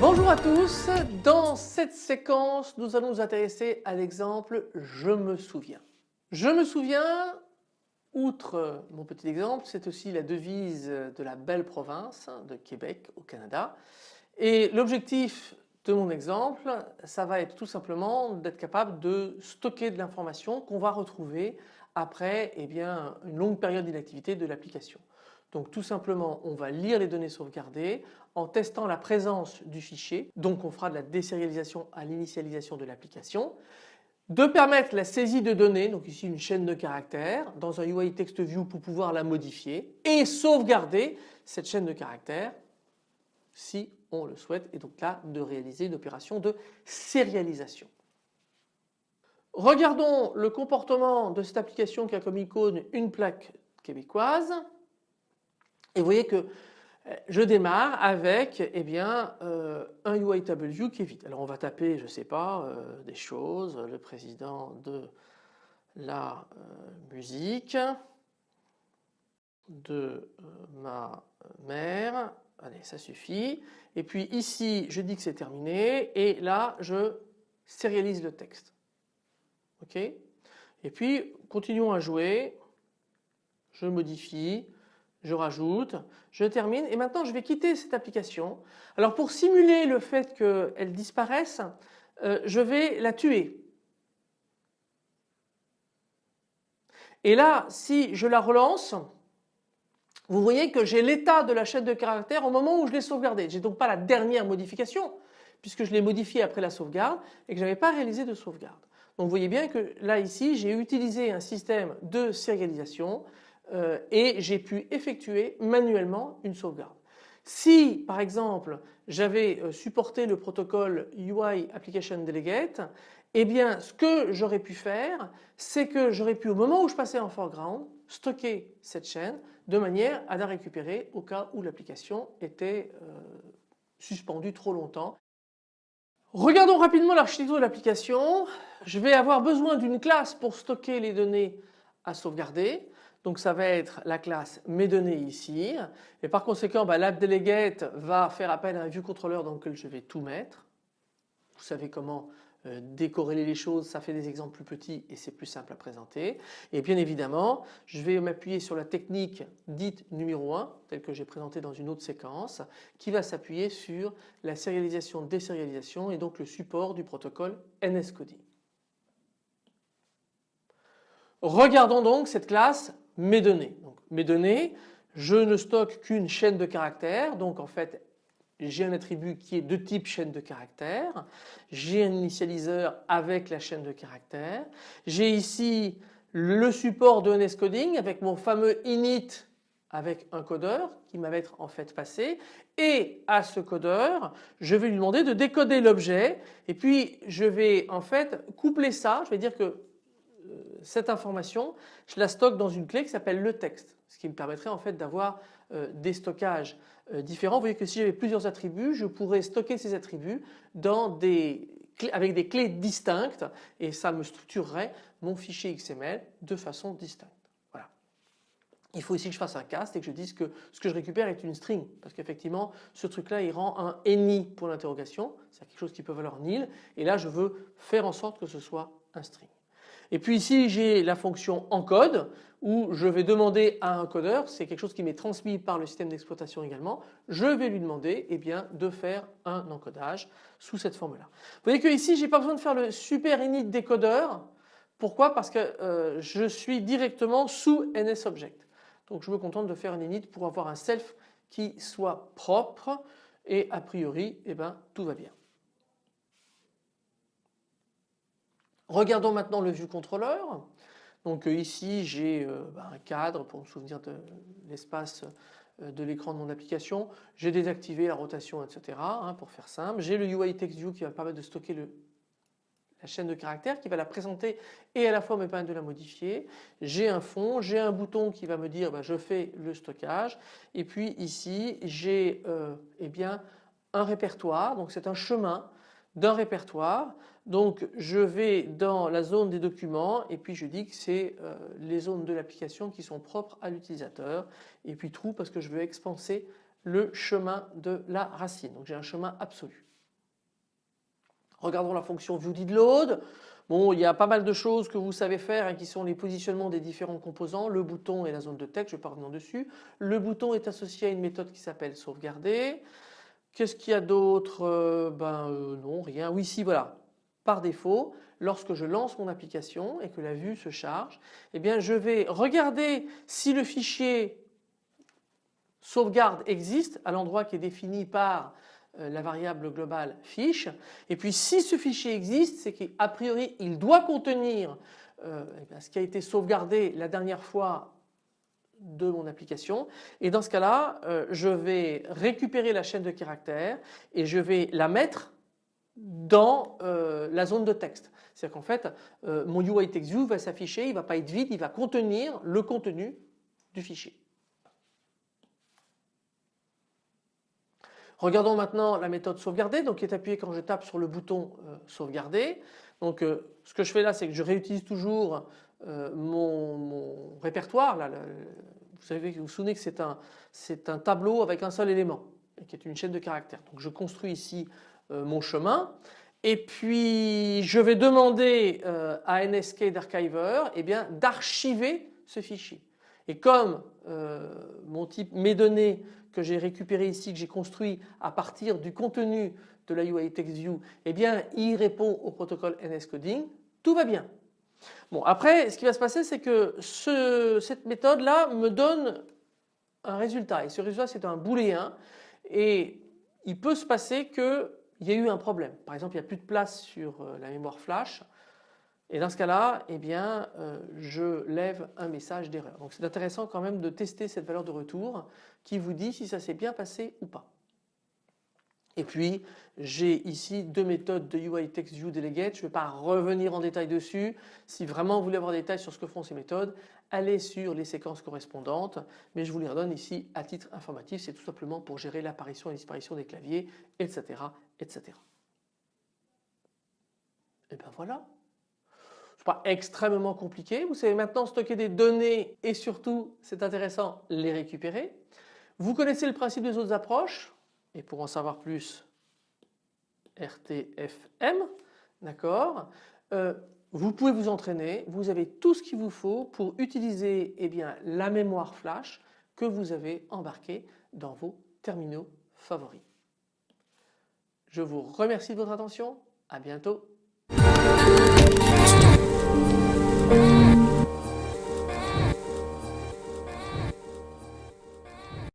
Bonjour à tous, dans cette séquence nous allons nous intéresser à l'exemple je me souviens. Je me souviens, outre mon petit exemple, c'est aussi la devise de la belle province de Québec au Canada et l'objectif de mon exemple ça va être tout simplement d'être capable de stocker de l'information qu'on va retrouver après eh une longue période d'inactivité de l'application. Donc tout simplement on va lire les données sauvegardées en testant la présence du fichier. Donc on fera de la désérialisation à l'initialisation de l'application. De permettre la saisie de données, donc ici une chaîne de caractères dans un UI Text View pour pouvoir la modifier et sauvegarder cette chaîne de caractères si on le souhaite et donc là de réaliser une opération de sérialisation. Regardons le comportement de cette application qui a comme icône une plaque québécoise. Et vous voyez que je démarre avec eh bien, euh, un UIW qui est vide. Alors on va taper, je ne sais pas, euh, des choses, le président de la musique de ma mère, allez ça suffit. Et puis ici je dis que c'est terminé et là je sérialise le texte. Ok? Et puis continuons à jouer, je modifie, je rajoute, je termine et maintenant je vais quitter cette application. Alors pour simuler le fait qu'elle disparaisse, euh, je vais la tuer. Et là si je la relance, vous voyez que j'ai l'état de la chaîne de caractères au moment où je l'ai sauvegardée. J'ai donc pas la dernière modification puisque je l'ai modifiée après la sauvegarde et que je n'avais pas réalisé de sauvegarde. Donc vous voyez bien que là ici j'ai utilisé un système de sérialisation euh, et j'ai pu effectuer manuellement une sauvegarde. Si par exemple j'avais euh, supporté le protocole UI Application Delegate, eh bien ce que j'aurais pu faire c'est que j'aurais pu au moment où je passais en foreground stocker cette chaîne de manière à la récupérer au cas où l'application était euh, suspendue trop longtemps. Regardons rapidement l'architecture de l'application. Je vais avoir besoin d'une classe pour stocker les données à sauvegarder. Donc ça va être la classe mes données ici et par conséquent bah, l'appDelegate va faire appel à un viewController dans lequel je vais tout mettre. Vous savez comment euh, décorréler les choses, ça fait des exemples plus petits et c'est plus simple à présenter. Et bien évidemment je vais m'appuyer sur la technique dite numéro 1 telle que j'ai présentée dans une autre séquence qui va s'appuyer sur la sérialisation désérialisation et donc le support du protocole NSCoding. Regardons donc cette classe mes données. Mes données, je ne stocke qu'une chaîne de caractères, donc en fait j'ai un attribut qui est de type chaîne de caractères, j'ai un initialiseur avec la chaîne de caractères, j'ai ici le support de NSCoding avec mon fameux init avec un codeur qui va être en fait passé. Et à ce codeur je vais lui demander de décoder l'objet. Et puis je vais en fait coupler ça, je vais dire que cette information, je la stocke dans une clé qui s'appelle le texte, ce qui me permettrait en fait d'avoir euh, des stockages euh, différents. Vous voyez que si j'avais plusieurs attributs, je pourrais stocker ces attributs avec des clés distinctes et ça me structurerait mon fichier XML de façon distincte. Il faut aussi que je fasse un cast et que je dise que ce que je récupère est une string parce qu'effectivement ce truc là il rend un any pour l'interrogation, c'est quelque chose qui peut valoir nil et là je veux faire en sorte que ce soit un string. Et puis ici j'ai la fonction encode où je vais demander à un codeur, c'est quelque chose qui m'est transmis par le système d'exploitation également, je vais lui demander eh de faire un encodage sous cette forme-là. Vous voyez que ici j'ai pas besoin de faire le super init décodeur. Pourquoi? Parce que euh, je suis directement sous NSObject. Donc je me contente de faire un init pour avoir un self qui soit propre et a priori eh ben, tout va bien. Regardons maintenant le view controller. Donc euh, ici j'ai euh, bah, un cadre pour me souvenir de l'espace euh, de l'écran de mon application. J'ai désactivé la rotation etc. Hein, pour faire simple. J'ai le UI Text View qui va me permettre de stocker la chaîne de caractères qui va la présenter et à la fois me permettre de la modifier. J'ai un fond, j'ai un bouton qui va me dire bah, je fais le stockage et puis ici j'ai eh bien un répertoire donc c'est un chemin d'un répertoire. Donc je vais dans la zone des documents et puis je dis que c'est euh, les zones de l'application qui sont propres à l'utilisateur et puis trou parce que je veux expanser le chemin de la racine. Donc j'ai un chemin absolu. Regardons la fonction viewDidLoad. Bon, il y a pas mal de choses que vous savez faire hein, qui sont les positionnements des différents composants, le bouton et la zone de texte, je vais pas revenir dessus. Le bouton est associé à une méthode qui s'appelle sauvegarder. Qu'est-ce qu'il y a d'autre euh, Ben euh, non, rien. Oui, si, voilà. Par défaut, lorsque je lance mon application et que la vue se charge, eh bien je vais regarder si le fichier sauvegarde existe à l'endroit qui est défini par euh, la variable globale fiche et puis si ce fichier existe c'est qu'a priori il doit contenir eh ce qui a été sauvegardé la dernière fois de mon application et dans ce cas-là euh, je vais récupérer la chaîne de caractères et je vais la mettre dans euh, la zone de texte. C'est-à-dire qu'en fait euh, mon UI TextView va s'afficher, il ne va pas être vide, il va contenir le contenu du fichier. Regardons maintenant la méthode sauvegarder donc qui est appuyée quand je tape sur le bouton sauvegarder. Donc ce que je fais là c'est que je réutilise toujours mon, répertoire là, vous savez, vous vous souvenez que c'est un, tableau avec un seul élément qui est une chaîne de caractères. Donc je construis ici euh, mon chemin et puis je vais demander euh, à NSK d'Archiver eh d'archiver ce fichier. Et comme euh, mon type mes données que j'ai récupérées ici, que j'ai construit à partir du contenu de la UI TextView, eh il répond au protocole NSCoding, tout va bien. Bon après ce qui va se passer c'est que cette méthode là me donne un résultat et ce résultat c'est un booléen et il peut se passer qu'il y ait eu un problème. Par exemple il n'y a plus de place sur euh, la mémoire flash et dans ce cas-là eh bien euh, je lève un message d'erreur. Donc c'est intéressant quand même de tester cette valeur de retour qui vous dit si ça s'est bien passé ou pas. Et puis j'ai ici deux méthodes de UI Text View Delegate. Je ne vais pas revenir en détail dessus. Si vraiment vous voulez avoir des détails sur ce que font ces méthodes, allez sur les séquences correspondantes. Mais je vous les redonne ici à titre informatif. C'est tout simplement pour gérer l'apparition et la disparition des claviers, etc. etc. Et bien voilà. Ce n'est pas extrêmement compliqué. Vous savez maintenant stocker des données et surtout, c'est intéressant, les récupérer. Vous connaissez le principe des autres approches et pour en savoir plus RTFM, d'accord euh, Vous pouvez vous entraîner, vous avez tout ce qu'il vous faut pour utiliser eh bien, la mémoire flash que vous avez embarquée dans vos terminaux favoris. Je vous remercie de votre attention, à bientôt